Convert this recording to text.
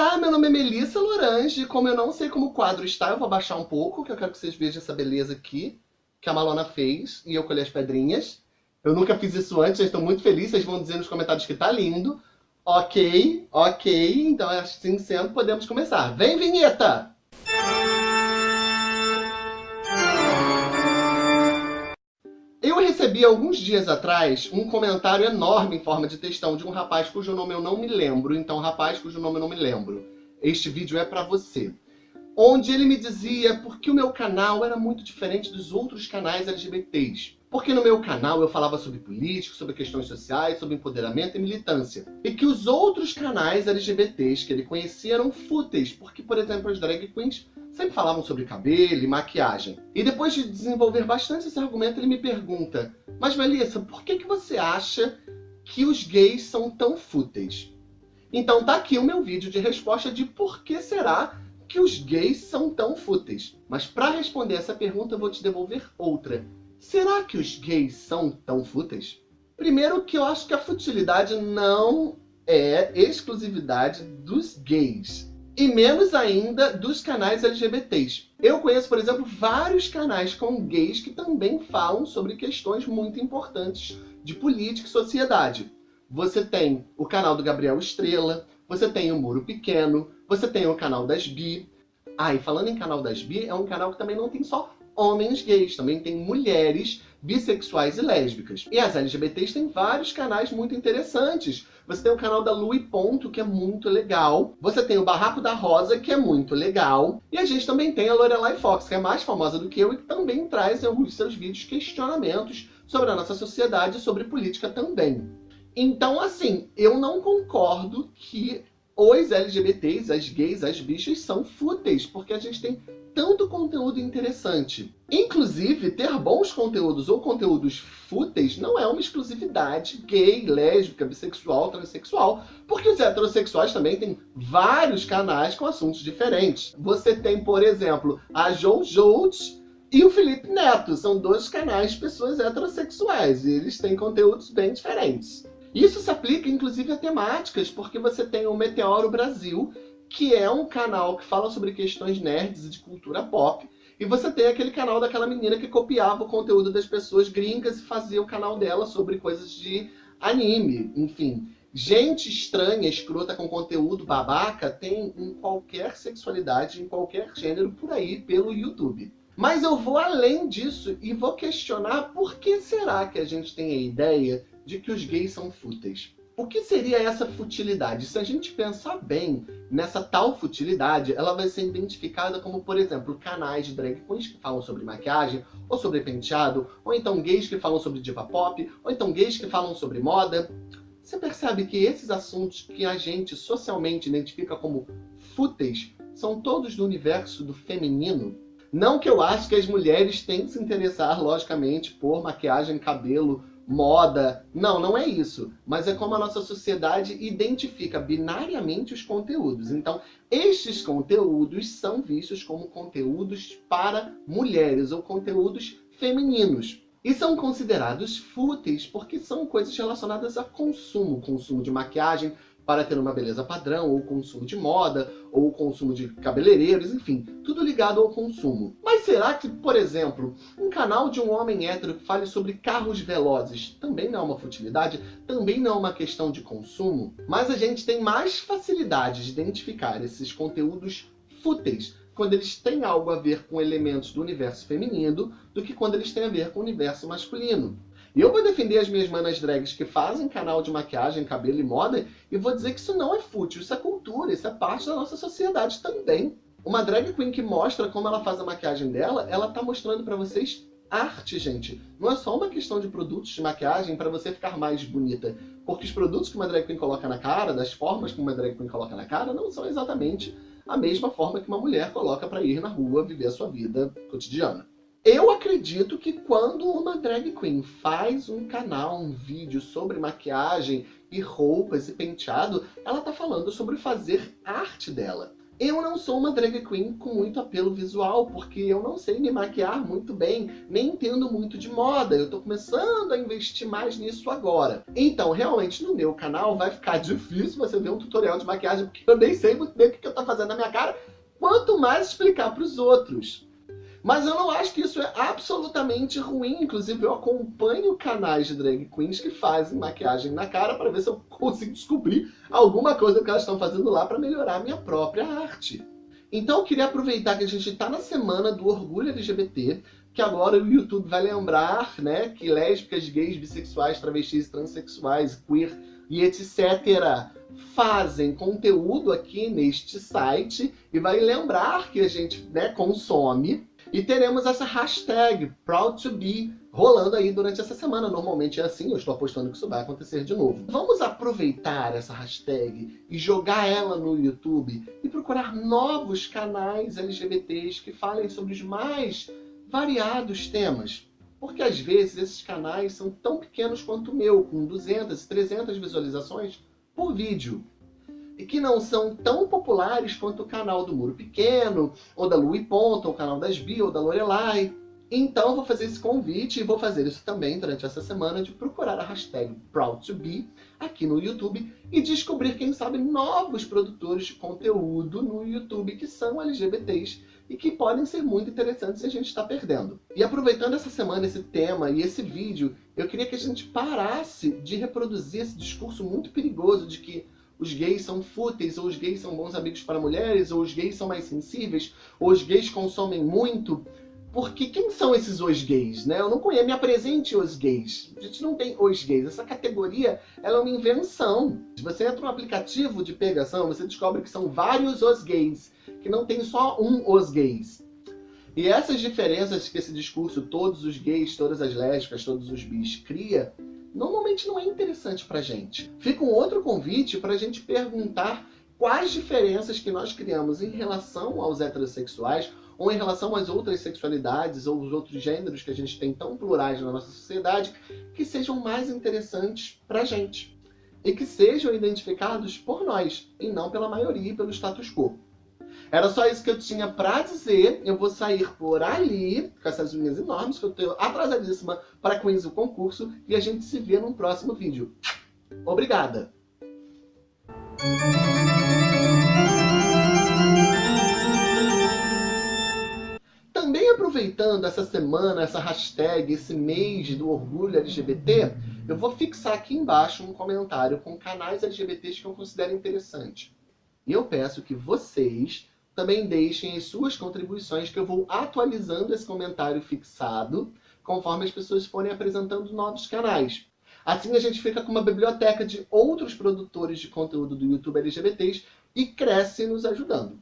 Ah, meu nome é Melissa Lorange. Como eu não sei como o quadro está, eu vou abaixar um pouco, que eu quero que vocês vejam essa beleza aqui, que a Malona fez, e eu colhi as pedrinhas. Eu nunca fiz isso antes, estou muito feliz, vocês vão dizer nos comentários que tá lindo. Ok, ok, então assim sendo, podemos começar. Vem, vinheta! Eu recebi alguns dias atrás um comentário enorme em forma de textão de um rapaz cujo nome eu não me lembro. Então, rapaz cujo nome eu não me lembro. Este vídeo é pra você. Onde ele me dizia porque o meu canal era muito diferente dos outros canais LGBTs. Porque no meu canal eu falava sobre política, sobre questões sociais, sobre empoderamento e militância. E que os outros canais LGBTs que ele conhecia eram fúteis, porque, por exemplo, as drag queens sempre falavam sobre cabelo e maquiagem. E depois de desenvolver bastante esse argumento, ele me pergunta, mas Melissa, por que, que você acha que os gays são tão fúteis? Então tá aqui o meu vídeo de resposta de por que será que os gays são tão fúteis. Mas para responder essa pergunta eu vou te devolver outra. Será que os gays são tão fúteis? Primeiro que eu acho que a futilidade não é exclusividade dos gays e menos ainda dos canais LGBTs. Eu conheço, por exemplo, vários canais com gays que também falam sobre questões muito importantes de política e sociedade. Você tem o canal do Gabriel Estrela, você tem o Muro Pequeno, você tem o canal das Bi. Ah, e falando em canal das Bi, é um canal que também não tem só homens gays, também tem mulheres bissexuais e lésbicas. E as LGBTs têm vários canais muito interessantes. Você tem o canal da Lu e Ponto, que é muito legal. Você tem o Barraco da Rosa, que é muito legal. E a gente também tem a Lorelai Fox, que é mais famosa do que eu e que também traz em alguns seus vídeos questionamentos sobre a nossa sociedade e sobre política também. Então, assim, eu não concordo que os LGBTs, as gays, as bichas são fúteis, porque a gente tem tanto conteúdo interessante. Inclusive, ter bons conteúdos ou conteúdos fúteis não é uma exclusividade gay, lésbica, bissexual, transexual, porque os heterossexuais também têm vários canais com assuntos diferentes. Você tem, por exemplo, a Jojo e o Felipe Neto, são dois canais de pessoas heterossexuais, e eles têm conteúdos bem diferentes. Isso se aplica, inclusive, a temáticas, porque você tem o Meteoro Brasil, que é um canal que fala sobre questões nerds e de cultura pop. E você tem aquele canal daquela menina que copiava o conteúdo das pessoas gringas e fazia o canal dela sobre coisas de anime, enfim. Gente estranha, escrota com conteúdo babaca tem em qualquer sexualidade, em qualquer gênero por aí pelo YouTube. Mas eu vou além disso e vou questionar por que será que a gente tem a ideia de que os gays são fúteis. O que seria essa futilidade? Se a gente pensar bem nessa tal futilidade, ela vai ser identificada como, por exemplo, canais de drag queens que falam sobre maquiagem, ou sobre penteado, ou então gays que falam sobre diva pop, ou então gays que falam sobre moda. Você percebe que esses assuntos que a gente socialmente identifica como fúteis são todos do universo do feminino? Não que eu acho que as mulheres têm que se interessar, logicamente, por maquiagem, cabelo, moda. Não, não é isso. Mas é como a nossa sociedade identifica binariamente os conteúdos. Então, estes conteúdos são vistos como conteúdos para mulheres ou conteúdos femininos. E são considerados fúteis porque são coisas relacionadas a consumo. Consumo de maquiagem, para ter uma beleza padrão, ou consumo de moda, ou consumo de cabeleireiros, enfim, tudo ligado ao consumo. Mas será que, por exemplo, um canal de um homem hétero que fale sobre carros velozes também não é uma futilidade? Também não é uma questão de consumo? Mas a gente tem mais facilidade de identificar esses conteúdos fúteis quando eles têm algo a ver com elementos do universo feminino do que quando eles têm a ver com o universo masculino. E eu vou defender as minhas manas drags que fazem canal de maquiagem, cabelo e moda e vou dizer que isso não é fútil, isso é cultura, isso é parte da nossa sociedade também. Uma drag queen que mostra como ela faz a maquiagem dela, ela tá mostrando pra vocês arte, gente. Não é só uma questão de produtos de maquiagem para você ficar mais bonita. Porque os produtos que uma drag queen coloca na cara, das formas que uma drag queen coloca na cara, não são exatamente a mesma forma que uma mulher coloca para ir na rua viver a sua vida cotidiana. Eu acredito que quando uma drag queen faz um canal, um vídeo sobre maquiagem e roupas e penteado, ela tá falando sobre fazer arte dela. Eu não sou uma drag queen com muito apelo visual, porque eu não sei me maquiar muito bem, nem entendo muito de moda. Eu tô começando a investir mais nisso agora. Então, realmente, no meu canal vai ficar difícil você ver um tutorial de maquiagem, porque eu nem sei muito bem o que eu tô fazendo na minha cara, quanto mais explicar para os outros. Mas eu não acho que isso é absolutamente ruim. Inclusive, eu acompanho canais de drag queens que fazem maquiagem na cara para ver se eu consigo descobrir alguma coisa que elas estão fazendo lá para melhorar a minha própria arte. Então, eu queria aproveitar que a gente está na semana do orgulho LGBT, que agora o YouTube vai lembrar né, que lésbicas, gays, bissexuais, travestis, transexuais, queer e etc fazem conteúdo aqui neste site e vai lembrar que a gente né, consome e teremos essa hashtag Proud2Be rolando aí durante essa semana. Normalmente é assim, eu estou apostando que isso vai acontecer de novo. Vamos aproveitar essa hashtag e jogar ela no YouTube e procurar novos canais LGBTs que falem sobre os mais variados temas. Porque às vezes esses canais são tão pequenos quanto o meu, com 200, 300 visualizações por vídeo e que não são tão populares quanto o canal do Muro Pequeno, ou da Louis Ponta, ou o canal das Bi, ou da Lorelai. Então vou fazer esse convite e vou fazer isso também durante essa semana de procurar a hashtag Proud2Be aqui no YouTube e descobrir, quem sabe, novos produtores de conteúdo no YouTube que são LGBTs e que podem ser muito interessantes se a gente está perdendo. E aproveitando essa semana, esse tema e esse vídeo, eu queria que a gente parasse de reproduzir esse discurso muito perigoso de que os gays são fúteis, ou os gays são bons amigos para mulheres, ou os gays são mais sensíveis, ou os gays consomem muito. Porque quem são esses os gays, né? Eu não conheço, me apresente os gays. A gente não tem os gays. Essa categoria, ela é uma invenção. Se você entra no aplicativo de pegação, você descobre que são vários os gays, que não tem só um os gays. E essas diferenças que esse discurso, todos os gays, todas as lésbicas, todos os bis, cria, normalmente não é interessante pra gente. Fica um outro convite para a gente perguntar quais diferenças que nós criamos em relação aos heterossexuais ou em relação às outras sexualidades ou os outros gêneros que a gente tem tão plurais na nossa sociedade que sejam mais interessantes pra gente e que sejam identificados por nós e não pela maioria e pelo status quo. Era só isso que eu tinha pra dizer. Eu vou sair por ali, com essas unhas enormes, que eu tô atrasadíssima para Queens o concurso. E a gente se vê num próximo vídeo. Obrigada! Também aproveitando essa semana, essa hashtag, esse mês do orgulho LGBT, eu vou fixar aqui embaixo um comentário com canais LGBTs que eu considero interessante. E eu peço que vocês também deixem as suas contribuições que eu vou atualizando esse comentário fixado conforme as pessoas forem apresentando novos canais. Assim a gente fica com uma biblioteca de outros produtores de conteúdo do YouTube LGBTs e cresce nos ajudando.